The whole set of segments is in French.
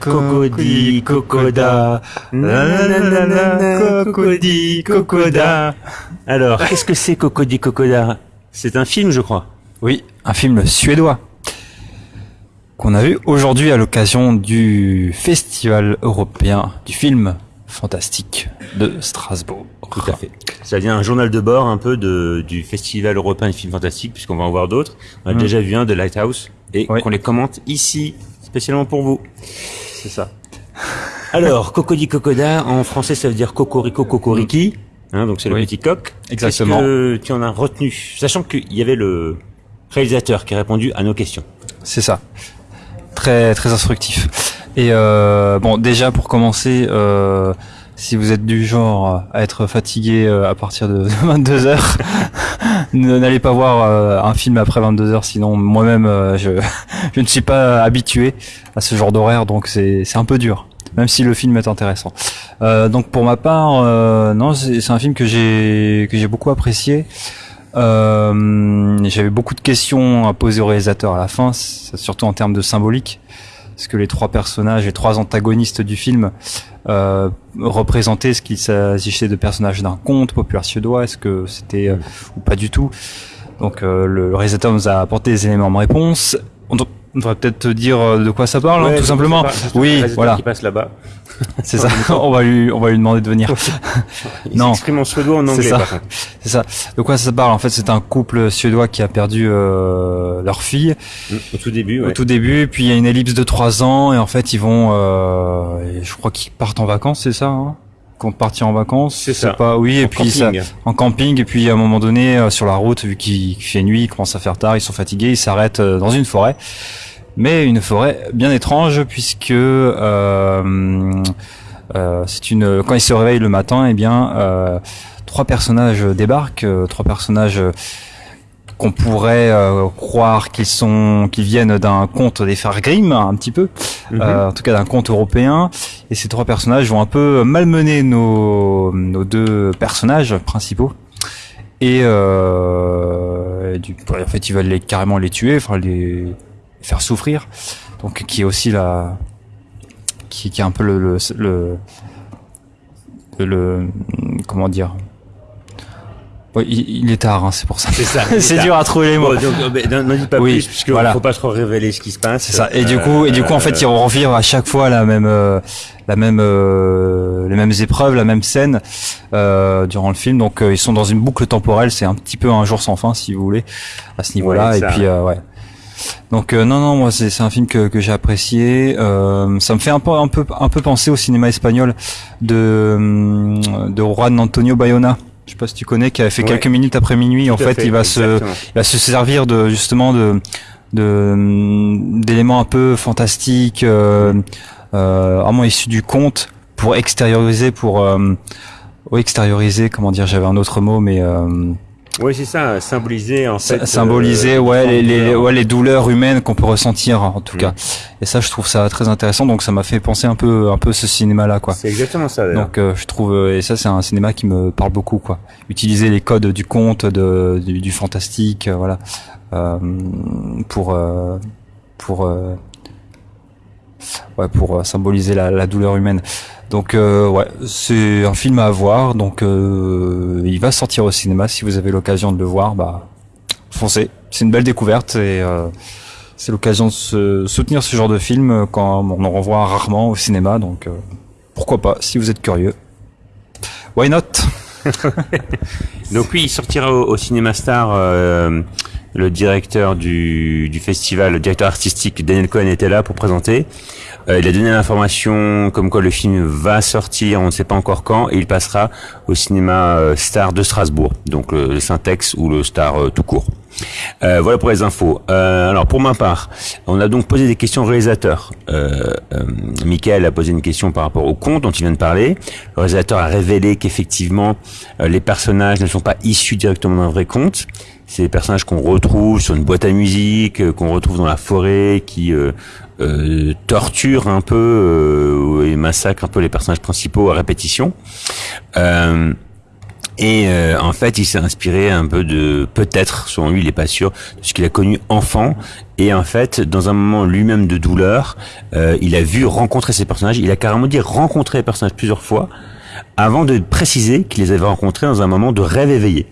Cocody, cocoda. Cocody, cocoda. Alors, qu'est-ce que c'est Cocody, cocoda? C'est un film, je crois. Oui, un film suédois qu'on a vu aujourd'hui à l'occasion du Festival européen du film fantastique de Strasbourg. Tout à fait. Ça vient un journal de bord un peu de, du Festival européen du film fantastique, puisqu'on va en voir d'autres. On a Mm. déjà vu un de Lighthouse et Oui. qu'on les commente ici, spécialement pour vous. C'est ça. Alors, Cocody Cocoda, en français ça veut dire Cocorico Cocoriki, hein, donc c'est le petit coq. Exactement. Qu'est-ce que tu en as retenu? Sachant qu'il y avait le réalisateur qui a répondu à nos questions. C'est ça. Très très instructif. Et euh, bon, déjà pour commencer, euh, si vous êtes du genre à être fatigué euh, à partir de 22 heures, n'allez pas voir euh, un film après 22 heures. Sinon, moi-même, euh, je ne suis pas habitué à ce genre d'horaire, donc c'est un peu dur. Même si le film est intéressant. Donc pour ma part, non, c'est un film que j'ai que j'ai beaucoup apprécié. J'avais beaucoup de questions à poser au réalisateur à la fin, surtout en termes de symbolique, parce que les trois personnages, les trois antagonistes du film euh, représentaient ce qu'il s'agissait de personnages d'un conte populaire suédois, est-ce que c'était euh, ou pas du tout. Donc euh, le réalisateur nous a apporté des éléments de réponse. On, devrait peut-être te dire euh, de quoi ça parle, hein, tout simplement. Oui, voilà, Qui passe là-bas. c'est ça. on va lui, on va lui demander de venir. Il Non. s'exprime en suédois en C'est anglais ça. par contre. C'est ça. De quoi ça parle? En fait, c'est un couple suédois qui a perdu euh, leur fille Au tout début, au ouais. tout début, puis il y a une ellipse de trois ans et en fait ils vont, euh, je crois qu'ils partent en vacances, c'est ça hein? Qu'on partir en vacances, C'est ça. Pas oui, et puis camping. ça, en camping et puis à un moment donné euh, sur la route, vu qu'il qu'il fait nuit, il commence à faire tard, ils sont fatigués, ils s'arrêtent euh, dans une forêt, mais une forêt bien étrange puisque euh, euh, c'est une quand ils se réveillent le matin, eh bien euh, trois personnages débarquent, euh, trois personnages qu'on pourrait euh, croire qu'ils sont qu'ils viennent d'un conte des frères Grimm un petit peu Mhm. euh, en tout cas d'un conte européen et ces trois personnages vont un peu malmener nos nos deux personnages principaux et, euh, et du, en fait ils veulent les carrément les tuer enfin les faire souffrir donc qui est aussi la qui, qui est un peu le le, le, le- comment dire? Ouais, il, est tard, hein, c'est pour ça. C'est ça. c'est dur à trouver les mots. Bon, euh, n'en dis pas Oui, plus, puisque voilà. faut pas trop révéler ce qui se passe. C'est ça. Et du coup, et du coup, en fait, ils revivent à chaque fois la même, euh, la même, euh, les mêmes épreuves, la même scène euh, durant le film. Donc, euh, ils sont dans une boucle temporelle. C'est un petit peu un jour sans fin, si vous voulez, à ce niveau-là. Ouais, et puis, euh, ouais. Donc, euh, non, non, moi, c'est c'est un film que, que j'ai apprécié. Euh, ça me fait un peu, un peu, un peu penser au cinéma espagnol de, de Juan Antonio Bayona. Je sais pas si tu connais, qui avait fait Ouais. quelques minutes après minuit. en Tout fait, il va se, il va se servir de justement de de d'éléments un peu fantastiques, euh, euh, vraiment issus du conte pour extérioriser, pour euh, extérioriser, comment dire, j'avais un autre mot, mais euh, Oui, c'est ça, symboliser en fait. symboliser, euh, ouais, les, les, ouais, les douleurs humaines qu'on peut ressentir en tout Mm. cas. Et ça, je trouve ça très intéressant. Donc, ça m'a fait penser un peu, un peu ce cinéma-là, quoi. C'est exactement ça. Donc euh, je trouve euh, et ça c'est un cinéma qui me parle beaucoup quoi. Utiliser les codes du conte, de, du, du fantastique, euh, voilà, euh, pour euh, pour euh, ouais pour euh, symboliser la, la douleur humaine. Donc euh, ouais c'est un film à voir. Donc euh, il va sortir au cinéma si vous avez l'occasion de le voir, bah foncez. C'est une belle découverte et euh, c'est l'occasion de se soutenir ce genre de film quand on en revoit rarement au cinéma. Donc euh, pourquoi pas, si vous êtes curieux. Why not? Donc oui, il sortira au, au Cinéma Star. Le directeur du, du festival, le directeur artistique Daniel Cohen était là pour présenter. Euh, il a donné l'information comme quoi le film va sortir, on ne sait pas encore quand, et il passera au cinéma euh, Star de Strasbourg, donc le, le Syntex ou le Star euh, tout court. Euh, voilà pour les infos. Euh, alors pour ma part, on a donc posé des questions au réalisateur. Euh, euh, Michael a posé une question par rapport au conte dont il vient de parler. Le réalisateur a révélé qu'effectivement euh, les personnages ne sont pas issus directement d'un vrai conte. C'est des personnages qu'on retrouve sur une boîte à musique, euh, qu'on retrouve dans la forêt, qui euh, torturent un peu et massacrent un peu les personnages principaux à répétition. Euh, Et euh, en fait, il s'est inspiré un peu de, peut-être, selon lui, il est pas sûr, de ce qu'il a connu enfant. Et en fait, dans un moment lui-même de douleur, euh, il a vu rencontrer ces personnages. Il a carrément dit rencontrer les personnages plusieurs fois, avant de préciser qu'il les avait rencontrés dans un moment de rêve éveillé.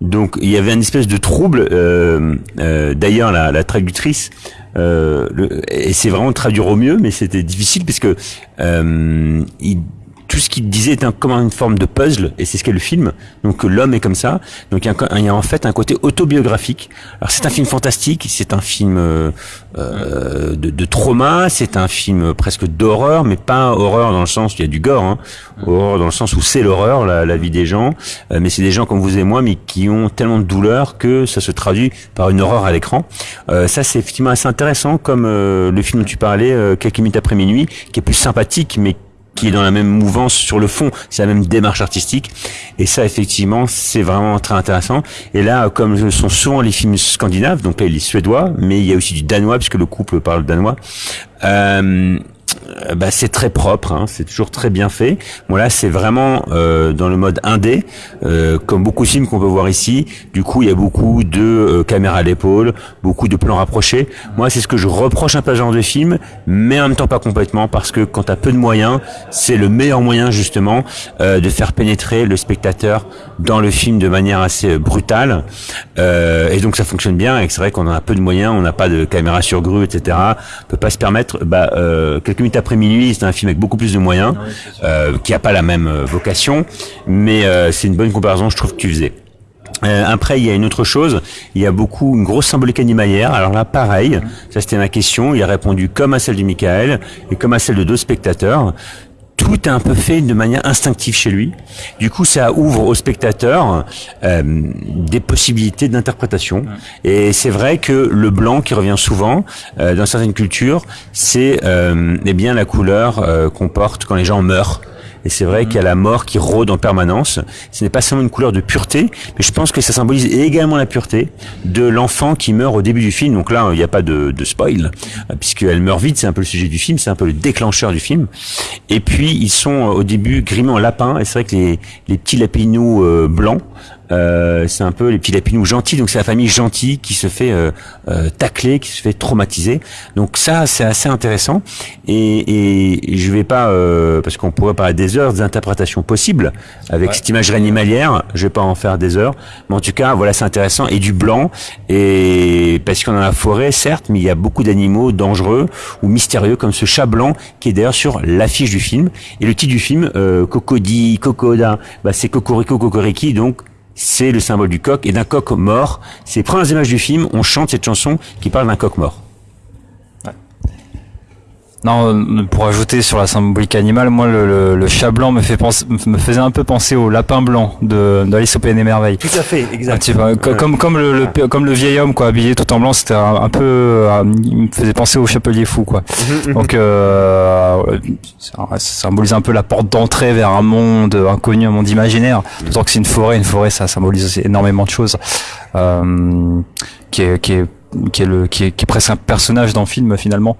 Donc il y avait une espèce de trouble. Euh, euh, D'ailleurs, la, la traductrice, euh, le, et c'est vraiment traduire au mieux, mais c'était difficile puisque euh, il tout ce qu'il disait est un, comme une forme de puzzle, et c'est ce qu'est le film. Donc l'homme est comme ça. Donc il y, y, a, en fait un côté autobiographique. Alors c'est un film fantastique, c'est un film euh, euh, de, de, trauma, c'est un film presque d'horreur, mais pas horreur dans le sens où il y a du gore, hein. horreur dans le sens où c'est l'horreur, la, la, vie des gens. Euh, mais c'est des gens comme vous et moi, mais qui ont tellement de douleur que ça se traduit par une horreur à l'écran. Euh, ça c'est effectivement assez intéressant, comme euh, le film dont tu parlais, quelques minutes après minuit, qui est plus sympathique, mais qui est dans la même mouvance sur le fond, c'est la même démarche artistique. Et ça, effectivement, c'est vraiment très intéressant. Et là, comme ce sont souvent les films scandinaves, donc là, il est suédois, mais il y a aussi du danois, puisque le couple parle danois. Euh, bah, c'est très propre, hein, c'est toujours très bien fait. Bon là, c'est vraiment euh, dans le mode indé, euh, comme beaucoup de films qu'on peut voir ici. Du coup, il y a beaucoup de euh, caméras à l'épaule, beaucoup de plans rapprochés. Moi, c'est ce que je reproche un peu à genre de film, mais en même temps pas complètement, parce que quand tu as peu de moyens, c'est le meilleur moyen justement euh, de faire pénétrer le spectateur dans le film de manière assez brutale. Euh, et donc ça fonctionne bien. Et c'est vrai qu'on a peu de moyens, on n'a pas de caméra sur grue, etc. On peut pas se permettre. Bah, minutes après minuit, c'est un film avec beaucoup plus de moyens, euh, qui a pas la même euh, vocation, mais euh, c'est une bonne comparaison, je trouve que tu faisais. Euh, après, il y a une autre chose. Il y a beaucoup une grosse symbolique animalière. Alors là, pareil. Ça, c'était ma question. Il a répondu comme à celle du Michael et comme à celle de deux spectateurs tout est un peu fait de manière instinctive chez lui. Du coup, ça ouvre au spectateur euh, des possibilités d'interprétation. Et c'est vrai que le blanc qui revient souvent euh, dans certaines cultures, c'est euh, eh bien la couleur euh, qu'on porte quand les gens meurent. Et c'est vrai qu'il y a la mort qui rôde en permanence. Ce n'est pas seulement une couleur de pureté, mais je pense que ça symbolise également la pureté de l'enfant qui meurt au début du film. Donc là, il n'y a pas de, de spoil, puisqu'elle meurt vite, c'est un peu le sujet du film, c'est un peu le déclencheur du film. Et puis, ils sont au début grimés en lapin, et c'est vrai que les, les petits lapinous euh, blancs, euh, c'est un peu les petits lapinous gentils, donc c'est la famille gentille qui se fait euh, euh, tacler, qui se fait traumatiser. Donc ça, c'est assez intéressant. Et, et je vais pas, euh, parce qu'on pourrait parler des heures d'interprétation possibles avec ouais. cette imagerie animalière. Je vais pas en faire des heures, mais en tout cas, voilà, c'est intéressant. Et du blanc, et parce qu'on a la forêt, certes, mais il y a beaucoup d'animaux dangereux ou mystérieux comme ce chat blanc qui est d'ailleurs sur l'affiche du film. Et le titre du film, euh, Cocody, Cocoda, bah, c'est Cocorico, Cocoriki, donc c'est le symbole du coq et d'un coq mort. C'est premières images du film, on chante cette chanson qui parle d'un coq mort. Non, pour ajouter sur la symbolique animale, moi le, le, le, chat blanc me fait penser, me faisait un peu penser au lapin blanc de d'Alice au Pays des Merveilles. Tout à fait, exact. Tu vois, comme comme le, le, comme le vieil homme quoi, habillé tout en blanc, c'était un, un, peu, euh, il me faisait penser au chapelier fou quoi. Donc euh, ça symbolise un peu la porte d'entrée vers un monde inconnu, un monde imaginaire. D'autant que c'est une forêt, une forêt ça symbolise aussi énormément de choses. Euh, qui est qui est qui est le qui est, qui est presque un personnage dans le film finalement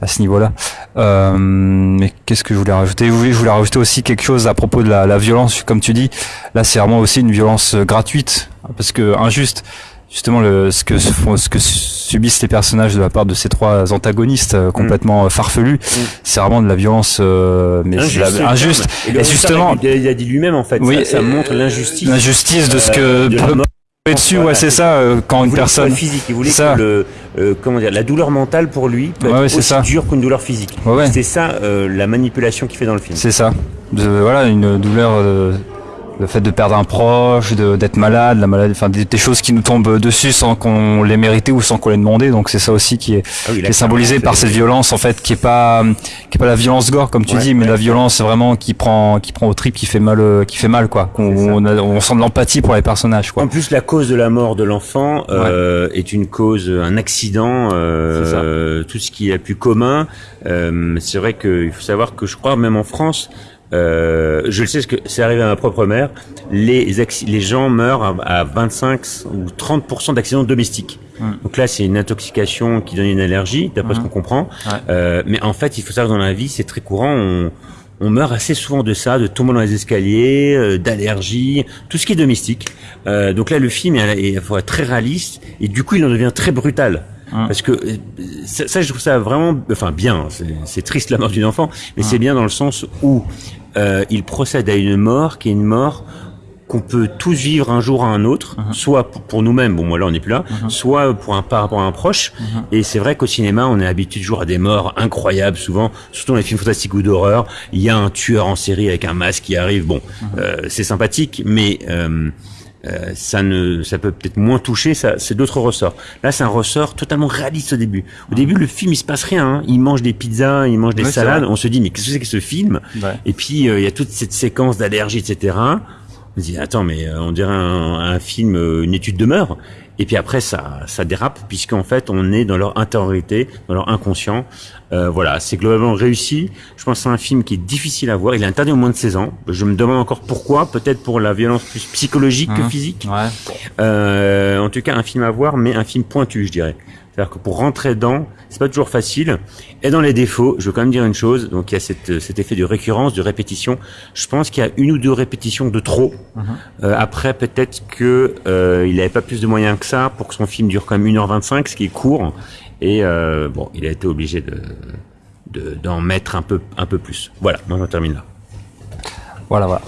à ce niveau-là. Euh, mais qu'est-ce que je voulais rajouter? Oui, je voulais rajouter aussi quelque chose à propos de la, la violence, comme tu dis. Là, c'est vraiment aussi une violence gratuite parce que injuste. Justement, le, ce que ce que subissent les personnages de la part de ces trois antagonistes euh, complètement mm. farfelus, mm. c'est vraiment de la violence euh, mais injuste. La, injuste. Et, et justement, il a dit lui-même en fait. Oui, ça, ça montre l'injustice. L'injustice de ce que de dessus, ouais, c'est ça. Euh, quand une personne physique, il voulait ça. que le, euh, comment dire, la douleur mentale pour lui peut ouais, être ouais, aussi ça. dure qu'une douleur physique. Ouais, c'est ça euh, la manipulation qu'il fait dans le film. C'est ça. De, voilà, une douleur. Le fait de perdre un proche, d'être malade, la maladie, enfin des, des, choses qui nous tombent dessus sans qu'on les mérité ou sans qu'on les demandé. Donc c'est ça aussi qui est, ah oui, qui est symbolisé par cette violence en fait, qui est pas qui est pas la violence gore comme tu Ouais, dis, mais ouais. la violence vraiment qui prend qui prend au trip, qui fait mal, euh, qui fait mal quoi. Ça. on, a- on sent de l'empathie pour les personnages quoi. En plus, la cause de la mort de l'enfant euh, est une cause, un accident, euh, tout ce qui est plus commun. Euh, c'est vrai qu'il faut savoir que je crois même en France, euh, je le sais que c'est arrivé à ma propre mère, les, les gens meurent à, à 25 ou 30% d'accidents domestiques. Mm. Donc là, c'est une intoxication qui donne une allergie, d'après ce Mhm. qu'on comprend. Ouais. Euh, mais en fait, il faut savoir que dans la vie, c'est très courant. On, on meurt assez souvent de ça, de tomber dans les escaliers, euh, d'allergies, tout ce qui est domestique. Euh, donc là, le film est, est, est très réaliste et du coup, il en devient très brutal. Hein. Parce que euh, ça, ça, je trouve ça vraiment, enfin bien. C'est triste la mort d'une enfant, mais c'est bien dans le sens où euh, il procède à une mort qui est une mort qu'on peut tous vivre un jour à un autre, uh-huh. soit pour, nous-mêmes, bon moi là on n'est plus là, uh-huh. soit pour un par rapport à un proche. Uh-huh. Et c'est vrai qu'au cinéma on est habitué toujours à des morts incroyables, souvent, surtout dans les films fantastiques ou d'horreur, il y a un tueur en série avec un masque qui arrive. Bon, euh, c'est sympathique, mais euh, euh, ça ne, ça peut peut-être moins toucher. Ça, c'est d'autres ressorts. Là, c'est un ressort totalement réaliste au début. Au début, le film il se passe rien. Hein. Il mange des pizzas, il mange des salades. On se dit mais qu'est-ce que c'est que ce film? Et puis euh, il y a toute cette séquence d'allergie, etc. On se dit attends mais euh, on dirait un, un film, une étude de mœurs. Et puis après, ça, ça dérape puisqu'en fait, on est dans leur intériorité, dans leur inconscient. Euh, voilà, c'est globalement réussi. Je pense que c'est un film qui est difficile à voir. Il est interdit au moins de 16 ans. Je me demande encore pourquoi. Peut-être pour la violence plus psychologique que mmh. physique. Ouais. Euh, en tout cas, un film à voir, mais un film pointu, je dirais. C'est-à-dire que pour rentrer dedans, c'est pas toujours facile. Et dans les défauts, je veux quand même dire une chose. Donc il y a cette, cet effet de récurrence, de répétition. Je pense qu'il y a une ou deux répétitions de trop. Mhm. Euh, après, peut-être que euh, il n'avait pas plus de moyens que ça pour que son film dure quand même 1h25, ce qui est court. Et euh, bon, il a été obligé de d'en mettre un peu un peu plus. Voilà, moi je termine là. Voilà, voilà.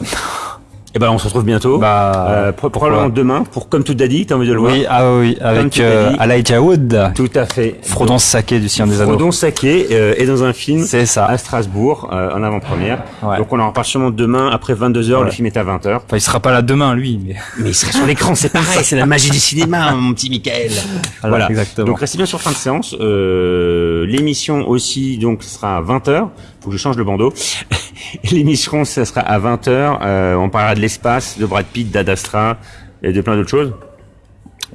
Et eh ben on se retrouve bientôt. Bah, euh, probablement demain pour comme tout dit, t'as envie de le voir. Oui, ah oui, avec euh, Wood. Tout à fait. Frodon Saké du Sien des Anneaux. Frodon Saké euh, est dans un film. C'est ça. À Strasbourg euh, en avant-première. Ouais. Donc on en reparle sûrement demain après 22 h Le film est à 20 h Enfin, il sera pas là demain lui, mais. Mais il sera sur l'écran, c'est pareil, c'est la magie du cinéma, mon petit Michael. voilà. Exactement. Donc restez bien sur fin de séance. Euh, L'émission aussi donc sera à 20 h Faut que je change le bandeau. L'émission, ça sera à 20h. Euh, on parlera de l'espace, de Brad Pitt, d'Adastra et de plein d'autres choses.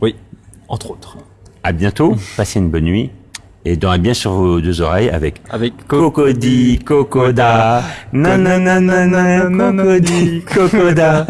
Oui, entre autres. À bientôt. Passez une bonne nuit. Et dormez bien sur vos deux oreilles avec avec Cocody, Cocoda, Cocody, Cocoda.